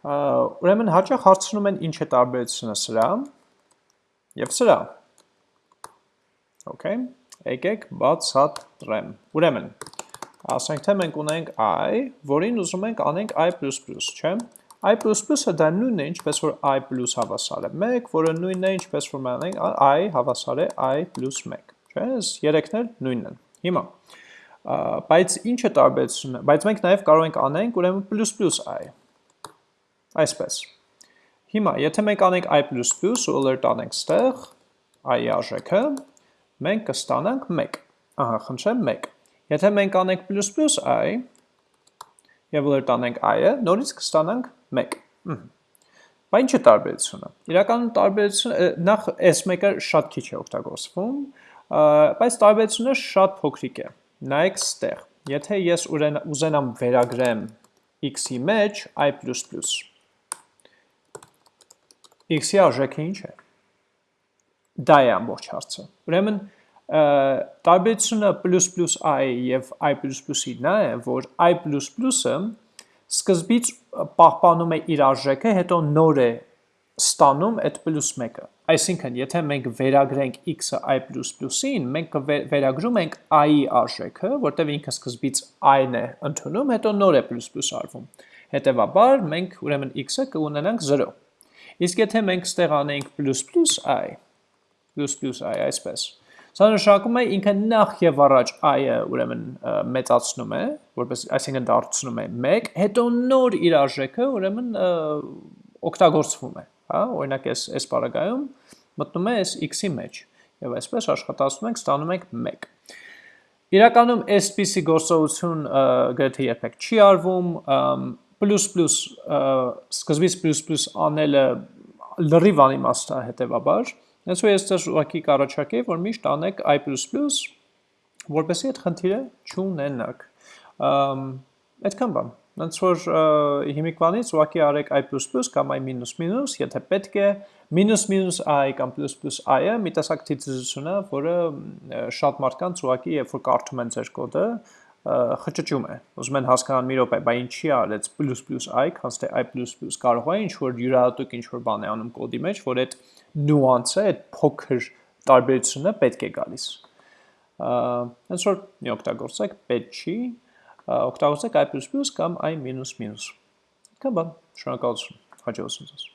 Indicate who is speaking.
Speaker 1: Ուրեմն հաճախ հարցնում են ինչ է տարբերությունը սրա եւ սրա։ Okay, եկեք բացատրեմ։ Ուրեմն, ասենք թե մենք ունենք i, որին ուզում ենք անենք i++, չէ՞։ i++-ը դա նույնն է, ինչպես որ i հավասար է 1, որը նույնն է, ինչպես որ մենք i հավասար է i plus 1, չէ՞։ Այս երեքն էլ նույնն են։ Հիմա, բայց ինչ է տարբերությունը, բայց մենք նաև կարող ենք անենք ուրեմն i, այսպես։ Հիմա, եթե մենք անենք i++ ու alert անենք ստեղ, i-ի արժեքը, մենք կստանանք 1, ահա, խնդրեմ 1։ Եթե մենք անենք plus i, և alert անենք i-ը, նորից կստանանք 1։ Բա ինչ է տարբերությունը։ Իրականում տարբերությունը նախ S1-ը շատ քիչ է օգտագործվում, բայց տարբերությունը շատ փոքրիկ է։ Նայեք ստեղ։ Եթե ես ուզենամ վերագրեմ x-ի մեջ i++, x-ի արժեքը ինչ է։ Դա է ամբողջ հարցը։ Ուրեմն տարբերությունը plus i եւ i++-ի նա է, որ i++-ը սկզբից պահպանում է իր արժեքը, հետո նոր է ստանում այդ plus 1-ը։ Այսինքն, եթե մենք վերագրենք x-ը i++-ին, մենք վերագրում ենք i-ի արժեքը, որտեղ ինքը սկզբից i-ն է ընդունում, հետո նոր է արվում։ Հետևաբար, մենք ուրեմն x-ը կունենանք 0։ Իսկ եթե մենք ստեղ անենք plus plus i, plus plus i, այսպես, սա նշանակում է ինքը նախ եւ առաջ i-ը ուրեմն մեծացնում է, որպես այսինքն դարձնում է 1, հետո նոր իր արժեքը ուրեմն օգտագործվում է, հա, օրինակ այս այս բaragայում մտնում է այս x-ի մեջ եւ այսպես աշխատացնում ենք, ստանում ենք 1։ Իրականում այսպիսի գործողություն գրեթե երբեք չի արվում, plus սկզբից plus անելը լրիվ անիմաստ է հետևաբար, հենց որ ես ձեզ ուղղակի կառաջարկեի, որ միշտ անեք i++, որպեսզի այդ խնդիրը չունենաք։ Այդքան բան։ Հենց որ հիմիկվանից ուղղակի արեք i++ կամ i-, եթե պետք է, մինուս i կամ plus plus i-ը մի տեսակ թիծիզություն է, որը շատ մարդկանց ուղղակի երբ որ կարդում են ձեր կոդը, խճճում է։ Ուզում են հասկանալ մի րոպե, բա ինչի արեց plus plus i, քանց թե i++ կարող է ինչ որ յուրահատուկ ինչ որ բան է անում կոդի մեջ, որ այդ նյուանսը, այդ փոքր տարբերությունը պետք է գալիս։ Հենց որ մի օգտագործեք, պետք չի, օգտագործեք i++ կամ i-։ Կա բան, շնորհակալություն, հաջողություն ձեզ։